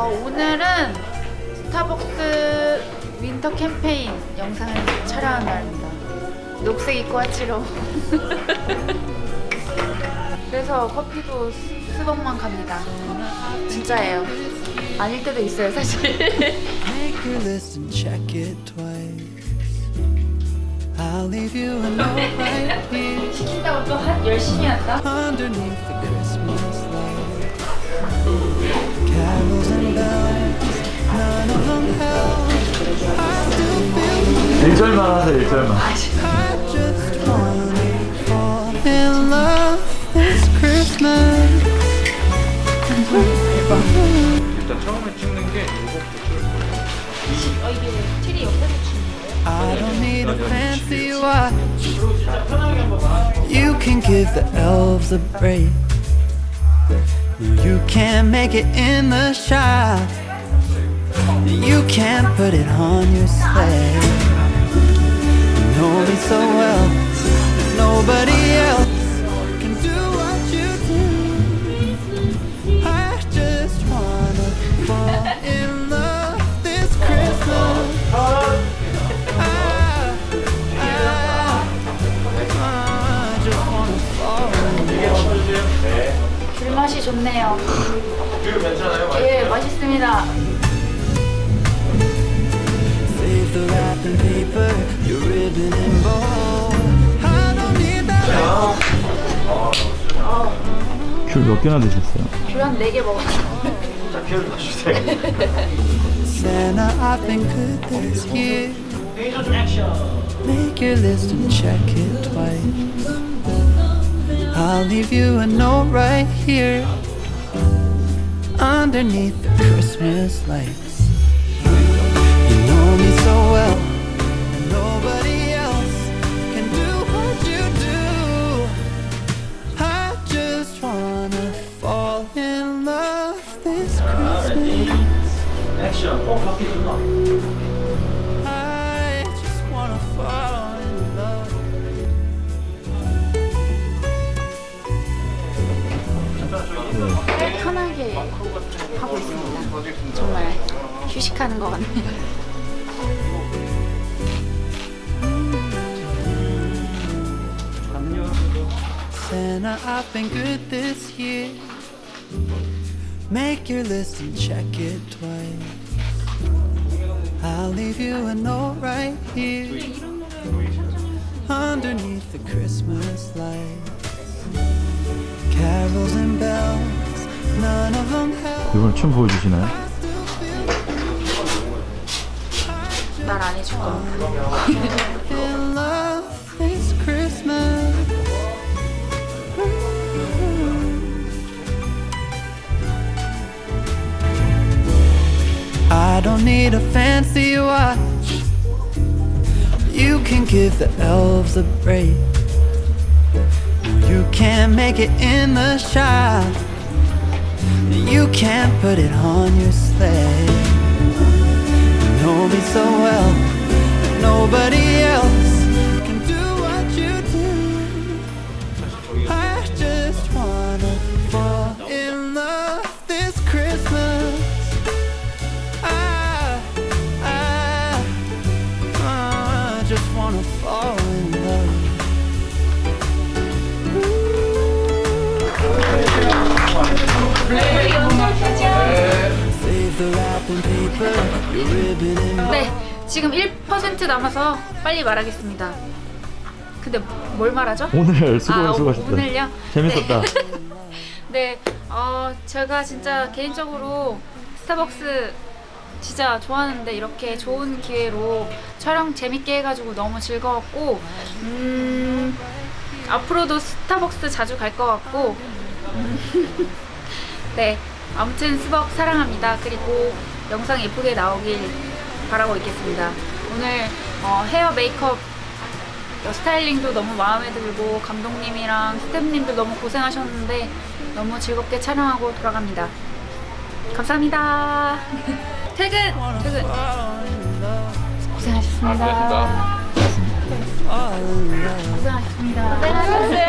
오늘은 스타벅스 winter 캠페인 영상을 촬영하는 날입니다. 녹색 입고 왔지롱. 그래서 커피도 스- 스벅만 갑니다. 진짜예요. 아닐 때도 있어요, 사실. 시킨다고 또 한 열심히 한다? 1절만 하세요 1절만 I just wanna fall in love this Christmas. 일단 처음에 찍는 게 이거부터 어, 이게 트리 옆에서 주는 거예요? I don't need a fancy watch. You can give the elves a break. No, you can't make it in the shop. You can't put it on your sleigh. So well. Nobody else can do what you do. I just wanna fall in love this Christmas. I, I, I just wanna fall in love. 귤맛이 좋네요. 뷰 괜찮아요? 예, 맛있습니다. the wrapping paper, your ribbon and bow. I don't need that. 귤 몇 개나 드셨어요? 귤한 4개 먹었어요. 자, 피를 다 주세요. Santa, I've been good this year. Make your list and check it twice. I'll leave you a note right here underneath the Christmas lights. Just wanna fall in love this Christmas. 어, 좋나? I just wanna fall in love. 편하게 하고 있습니다. 정말 휴식하는 것 같네요. Santa, I've been good this year. Make your list and check it twice. I'll leave you a note right here underneath the Christmas lights. Carols and bells, none of them help. 이번 춤 보여주시나요? 말 안 해줄 겁니 don't need a fancy watch. You can give the elves a break. You can't make it in the shop. You can't put it on your sleigh. You know me so well. Nobody 네, 지금 1% 남아서 빨리 말하겠습니다. 근데 뭘 말하죠? 오늘 수고 아, 수고하셨다 오늘요? 재밌었다 네, 어, 제가 진짜 개인적으로 스타벅스 진짜 좋아하는데 이렇게 좋은 기회로 촬영 재밌게 해가지고 너무 즐거웠고 음, 앞으로도 스타벅스 자주 갈 것 같고 음, 네, 아무튼 스벅 사랑합니다. 그리고 영상 예쁘게 나오길 바라고 있겠습니다. 오늘 어, 헤어 메이크업 어, 스타일링도 너무 마음에 들고 감독님이랑 스태프님들 너무 고생하셨는데 너무 즐겁게 촬영하고 돌아갑니다. 감사합니다. 퇴근! 퇴근! 고생하셨습니다. 아, 고생하셨습니다. Love. 고생하셨습니다.